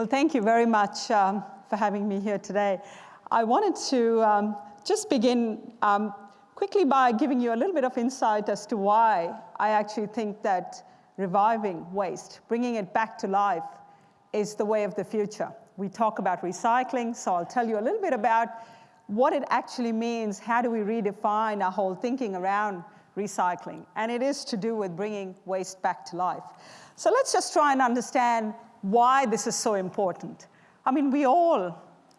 Well, thank you very much um, for having me here today. I wanted to um, just begin um, quickly by giving you a little bit of insight as to why I actually think that reviving waste, bringing it back to life, is the way of the future. We talk about recycling, so I'll tell you a little bit about what it actually means, how do we redefine our whole thinking around recycling, and it is to do with bringing waste back to life. So let's just try and understand why this is so important. I mean, we all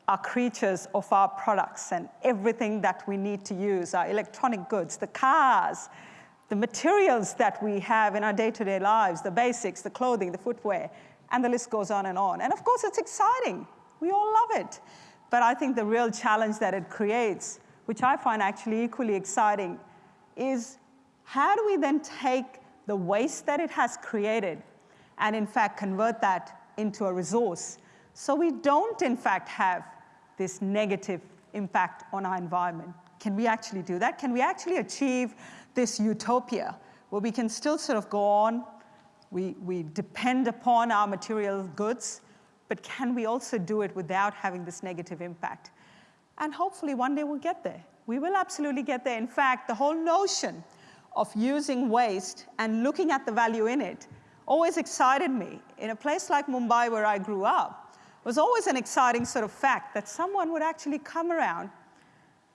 are creatures of our products and everything that we need to use, our electronic goods, the cars, the materials that we have in our day-to-day -day lives, the basics, the clothing, the footwear, and the list goes on and on. And of course, it's exciting. We all love it. But I think the real challenge that it creates, which I find actually equally exciting, is how do we then take the waste that it has created and in fact convert that into a resource so we don't in fact have this negative impact on our environment. Can we actually do that? Can we actually achieve this utopia where we can still sort of go on, we, we depend upon our material goods, but can we also do it without having this negative impact? And hopefully one day we'll get there. We will absolutely get there. In fact, the whole notion of using waste and looking at the value in it always excited me. In a place like Mumbai where I grew up, was always an exciting sort of fact that someone would actually come around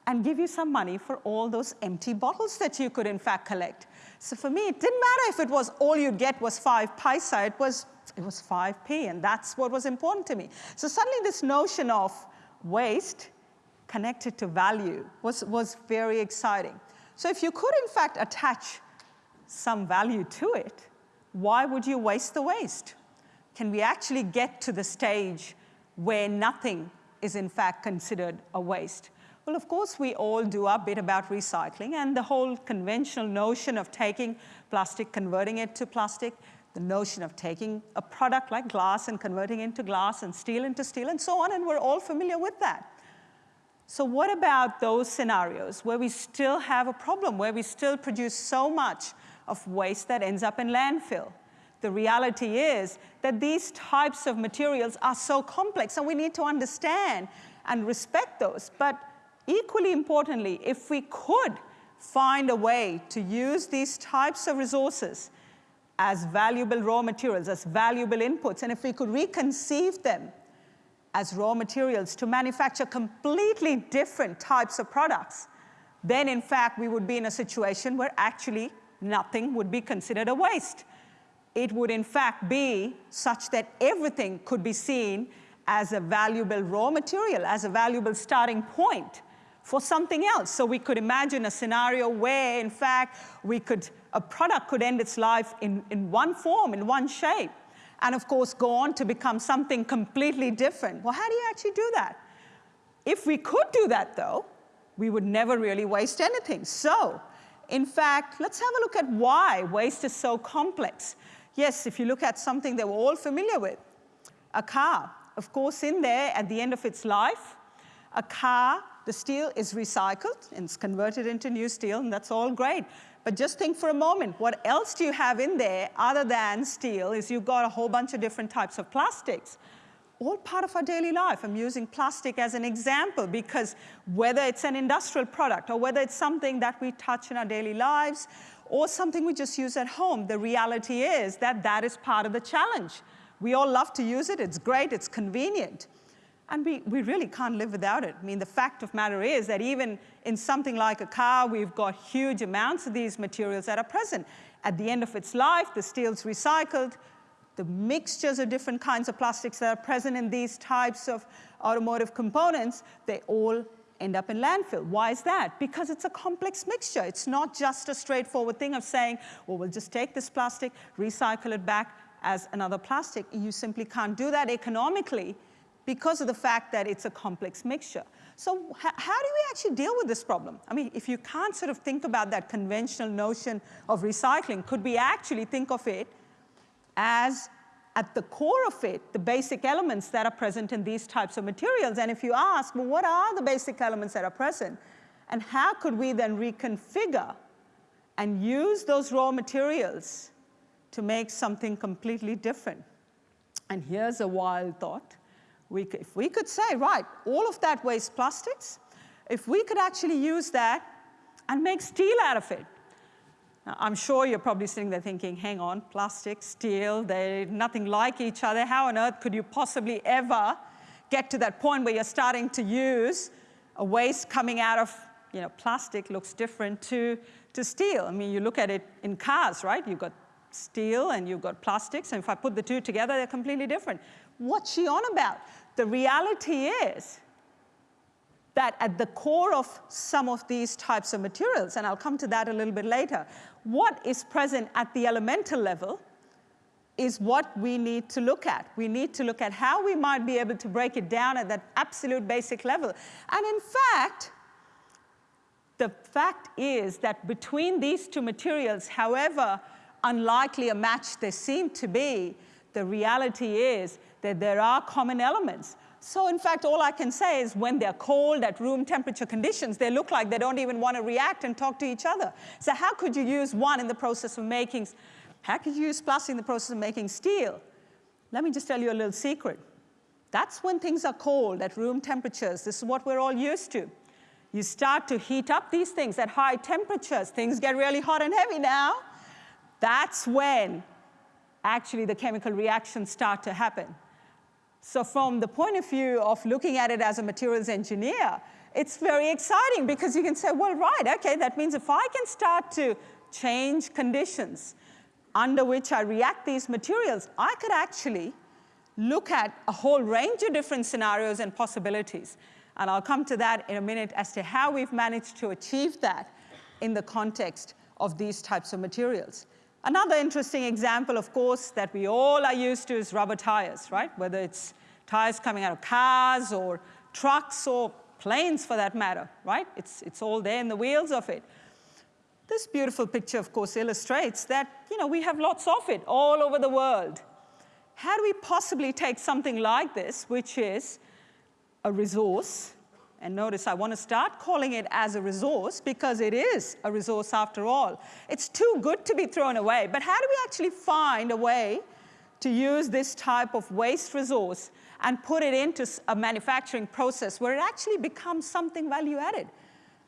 and give you some money for all those empty bottles that you could in fact collect. So for me, it didn't matter if it was all you'd get was five paisa, it was, it was 5p, and that's what was important to me. So suddenly this notion of waste connected to value was, was very exciting. So if you could in fact attach some value to it, why would you waste the waste? Can we actually get to the stage where nothing is in fact considered a waste? Well, of course, we all do our bit about recycling and the whole conventional notion of taking plastic, converting it to plastic, the notion of taking a product like glass and converting it into glass and steel into steel and so on, and we're all familiar with that. So what about those scenarios where we still have a problem, where we still produce so much of waste that ends up in landfill. The reality is that these types of materials are so complex and we need to understand and respect those. But equally importantly, if we could find a way to use these types of resources as valuable raw materials, as valuable inputs, and if we could reconceive them as raw materials to manufacture completely different types of products, then in fact we would be in a situation where actually nothing would be considered a waste. It would in fact be such that everything could be seen as a valuable raw material, as a valuable starting point for something else. So we could imagine a scenario where in fact we could, a product could end its life in, in one form, in one shape, and of course go on to become something completely different. Well, how do you actually do that? If we could do that though, we would never really waste anything. So in fact, let's have a look at why waste is so complex. Yes, if you look at something that we're all familiar with, a car. Of course, in there, at the end of its life, a car, the steel is recycled and it's converted into new steel, and that's all great. But just think for a moment, what else do you have in there other than steel is you've got a whole bunch of different types of plastics all part of our daily life. I'm using plastic as an example because whether it's an industrial product or whether it's something that we touch in our daily lives or something we just use at home, the reality is that that is part of the challenge. We all love to use it, it's great, it's convenient. And we, we really can't live without it. I mean, the fact of matter is that even in something like a car, we've got huge amounts of these materials that are present. At the end of its life, the steel's recycled, the mixtures of different kinds of plastics that are present in these types of automotive components, they all end up in landfill. Why is that? Because it's a complex mixture. It's not just a straightforward thing of saying, well, we'll just take this plastic, recycle it back as another plastic. You simply can't do that economically because of the fact that it's a complex mixture. So how do we actually deal with this problem? I mean, if you can't sort of think about that conventional notion of recycling, could we actually think of it as at the core of it, the basic elements that are present in these types of materials. And if you ask, well, what are the basic elements that are present? And how could we then reconfigure and use those raw materials to make something completely different? And here's a wild thought. We if we could say, right, all of that waste plastics, if we could actually use that and make steel out of it. I'm sure you're probably sitting there thinking, hang on, plastic, steel, they're nothing like each other. How on earth could you possibly ever get to that point where you're starting to use a waste coming out of you know, plastic looks different to, to steel. I mean, you look at it in cars, right? You've got steel and you've got plastics, and if I put the two together, they're completely different. What's she on about? The reality is that at the core of some of these types of materials, and I'll come to that a little bit later, what is present at the elemental level is what we need to look at. We need to look at how we might be able to break it down at that absolute basic level. And in fact, the fact is that between these two materials, however unlikely a match they seem to be, the reality is that there are common elements. So in fact, all I can say is when they're cold at room temperature conditions, they look like they don't even want to react and talk to each other. So how could you use one in the process of making, how could you use plastic in the process of making steel? Let me just tell you a little secret. That's when things are cold at room temperatures. This is what we're all used to. You start to heat up these things at high temperatures. Things get really hot and heavy now. That's when actually the chemical reactions start to happen. So from the point of view of looking at it as a materials engineer, it's very exciting because you can say, well, right, okay, that means if I can start to change conditions under which I react these materials, I could actually look at a whole range of different scenarios and possibilities. And I'll come to that in a minute as to how we've managed to achieve that in the context of these types of materials. Another interesting example, of course, that we all are used to is rubber tires, right? Whether it's tires coming out of cars or trucks or planes for that matter, right? It's, it's all there in the wheels of it. This beautiful picture, of course, illustrates that, you know, we have lots of it all over the world. How do we possibly take something like this, which is a resource, and notice I want to start calling it as a resource because it is a resource after all. It's too good to be thrown away. But how do we actually find a way to use this type of waste resource and put it into a manufacturing process where it actually becomes something value added?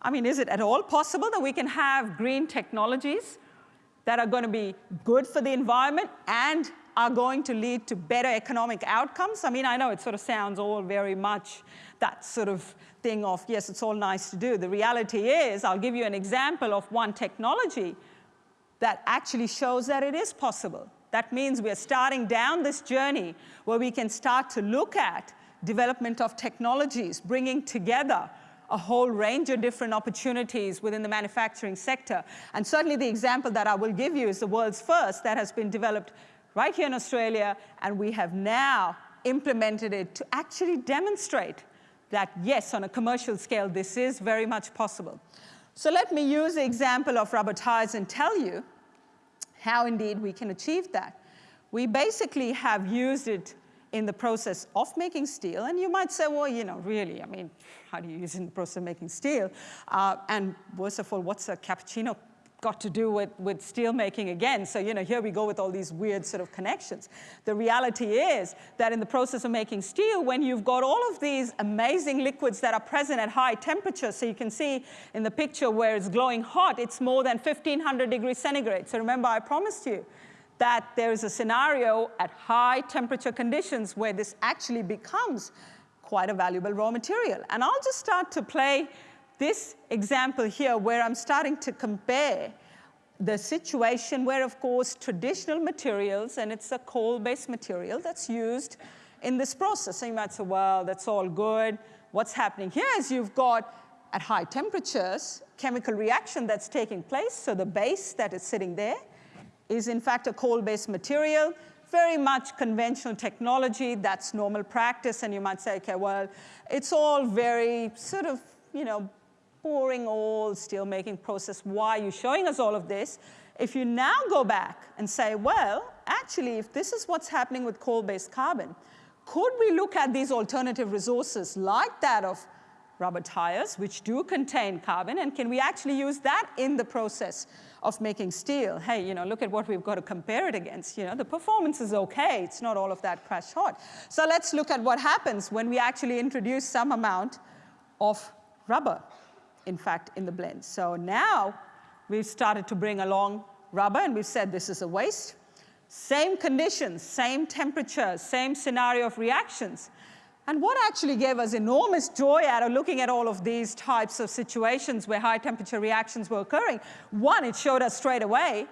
I mean, is it at all possible that we can have green technologies that are going to be good for the environment and are going to lead to better economic outcomes? I mean, I know it sort of sounds all very much that sort of thing of, yes, it's all nice to do. The reality is, I'll give you an example of one technology that actually shows that it is possible. That means we're starting down this journey where we can start to look at development of technologies, bringing together a whole range of different opportunities within the manufacturing sector. And certainly the example that I will give you is the world's first that has been developed right here in Australia, and we have now implemented it to actually demonstrate that, yes, on a commercial scale, this is very much possible. So let me use the example of rubber tires and tell you how indeed we can achieve that. We basically have used it in the process of making steel, and you might say, well, you know, really, I mean, how do you use it in the process of making steel? Uh, and worst of all, what's a cappuccino got to do with, with steel making again. So, you know, here we go with all these weird sort of connections. The reality is that in the process of making steel, when you've got all of these amazing liquids that are present at high temperatures, so you can see in the picture where it's glowing hot, it's more than 1500 degrees centigrade. So remember, I promised you that there is a scenario at high temperature conditions where this actually becomes quite a valuable raw material. And I'll just start to play this example here where I'm starting to compare the situation where, of course, traditional materials, and it's a coal-based material that's used in this process. So you might say, well, that's all good. What's happening here is you've got, at high temperatures, chemical reaction that's taking place. So the base that is sitting there is, in fact, a coal-based material, very much conventional technology. That's normal practice. And you might say, okay, well, it's all very sort of, you know, boring old steelmaking process. Why are you showing us all of this? If you now go back and say, well, actually, if this is what's happening with coal-based carbon, could we look at these alternative resources like that of rubber tires, which do contain carbon, and can we actually use that in the process of making steel? Hey, you know, look at what we've got to compare it against. You know, the performance is okay. It's not all of that crash hot. So let's look at what happens when we actually introduce some amount of rubber, in fact, in the blend. So now we've started to bring along rubber, and we've said this is a waste. Same conditions, same temperature, same scenario of reactions. And what actually gave us enormous joy out of looking at all of these types of situations where high temperature reactions were occurring, one, it showed us straight away,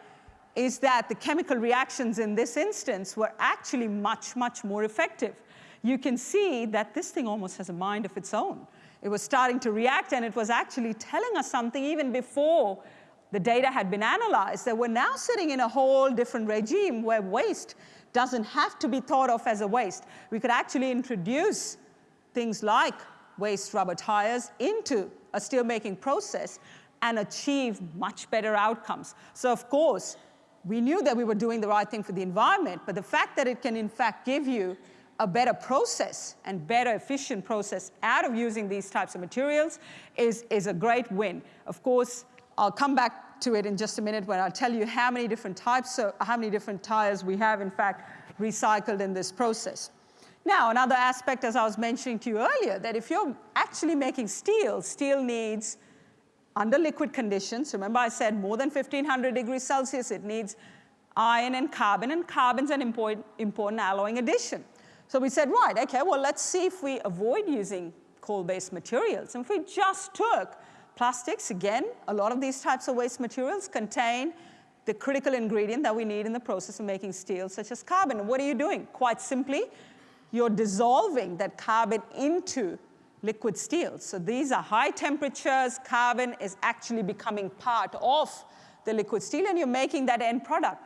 is that the chemical reactions in this instance were actually much, much more effective. You can see that this thing almost has a mind of its own. It was starting to react and it was actually telling us something even before the data had been analyzed that we're now sitting in a whole different regime where waste doesn't have to be thought of as a waste. We could actually introduce things like waste rubber tires into a steelmaking process and achieve much better outcomes. So of course, we knew that we were doing the right thing for the environment, but the fact that it can in fact give you a better process and better efficient process out of using these types of materials is, is a great win. Of course, I'll come back to it in just a minute when I'll tell you how many different types, of, how many different tires we have, in fact, recycled in this process. Now, another aspect, as I was mentioning to you earlier, that if you're actually making steel, steel needs, under liquid conditions, remember I said more than 1500 degrees Celsius, it needs iron and carbon, and carbon's an important, important alloying addition. So we said, right, okay, well, let's see if we avoid using coal-based materials. And if we just took Plastics, again, a lot of these types of waste materials contain the critical ingredient that we need in the process of making steel, such as carbon. what are you doing? Quite simply, you're dissolving that carbon into liquid steel. So these are high temperatures. Carbon is actually becoming part of the liquid steel, and you're making that end product.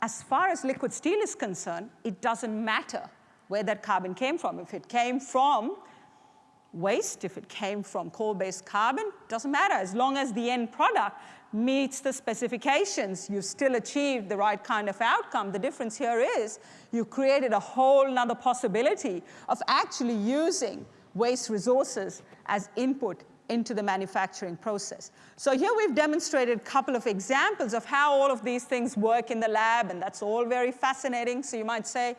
As far as liquid steel is concerned, it doesn't matter where that carbon came from. If it came from waste, if it came from coal-based carbon, doesn't matter. As long as the end product meets the specifications, you've still achieved the right kind of outcome. The difference here is you created a whole nother possibility of actually using waste resources as input into the manufacturing process. So here we've demonstrated a couple of examples of how all of these things work in the lab, and that's all very fascinating. So you might say,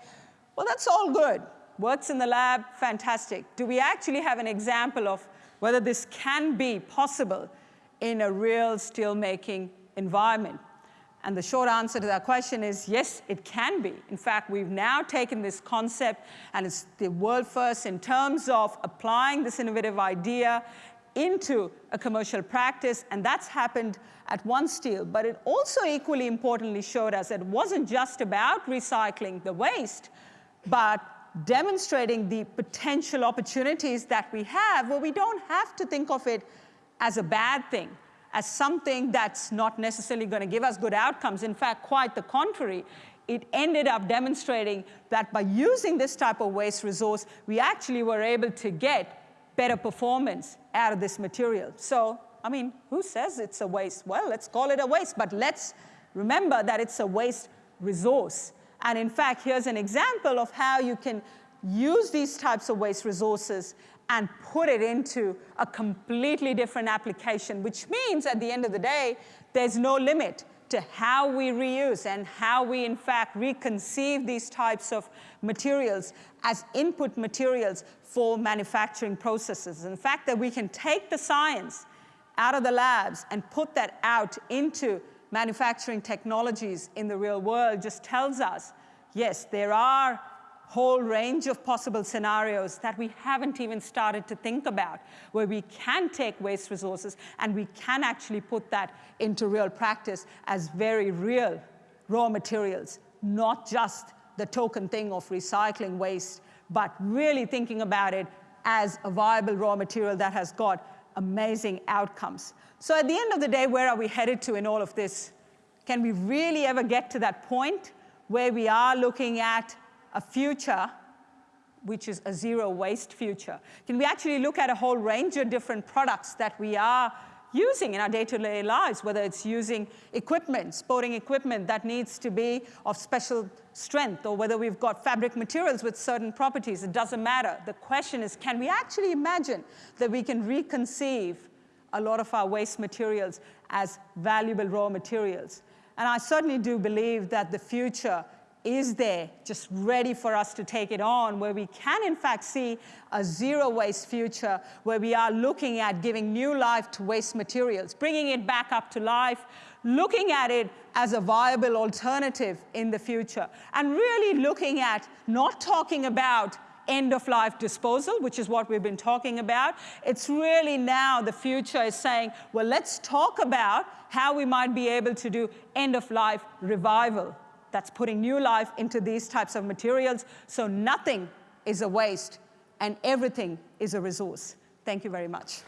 well, that's all good works in the lab, fantastic. Do we actually have an example of whether this can be possible in a real steelmaking environment? And the short answer to that question is yes, it can be. In fact, we've now taken this concept and it's the world first in terms of applying this innovative idea into a commercial practice, and that's happened at OneSteel. But it also equally importantly showed us it wasn't just about recycling the waste, but demonstrating the potential opportunities that we have where we don't have to think of it as a bad thing, as something that's not necessarily going to give us good outcomes. In fact, quite the contrary. It ended up demonstrating that by using this type of waste resource, we actually were able to get better performance out of this material. So, I mean, who says it's a waste? Well, let's call it a waste, but let's remember that it's a waste resource. And in fact, here's an example of how you can use these types of waste resources and put it into a completely different application, which means at the end of the day, there's no limit to how we reuse and how we, in fact, reconceive these types of materials as input materials for manufacturing processes. And the fact that we can take the science out of the labs and put that out into manufacturing technologies in the real world just tells us, yes, there are whole range of possible scenarios that we haven't even started to think about, where we can take waste resources and we can actually put that into real practice as very real raw materials, not just the token thing of recycling waste, but really thinking about it as a viable raw material that has got amazing outcomes. So at the end of the day, where are we headed to in all of this? Can we really ever get to that point where we are looking at a future which is a zero waste future? Can we actually look at a whole range of different products that we are using in our day-to-day lives, whether it's using equipment, sporting equipment that needs to be of special strength, or whether we've got fabric materials with certain properties, it doesn't matter. The question is, can we actually imagine that we can reconceive a lot of our waste materials as valuable raw materials? And I certainly do believe that the future is there, just ready for us to take it on, where we can in fact see a zero waste future, where we are looking at giving new life to waste materials, bringing it back up to life, looking at it as a viable alternative in the future, and really looking at not talking about end of life disposal, which is what we've been talking about. It's really now the future is saying, well, let's talk about how we might be able to do end of life revival that's putting new life into these types of materials. So nothing is a waste and everything is a resource. Thank you very much.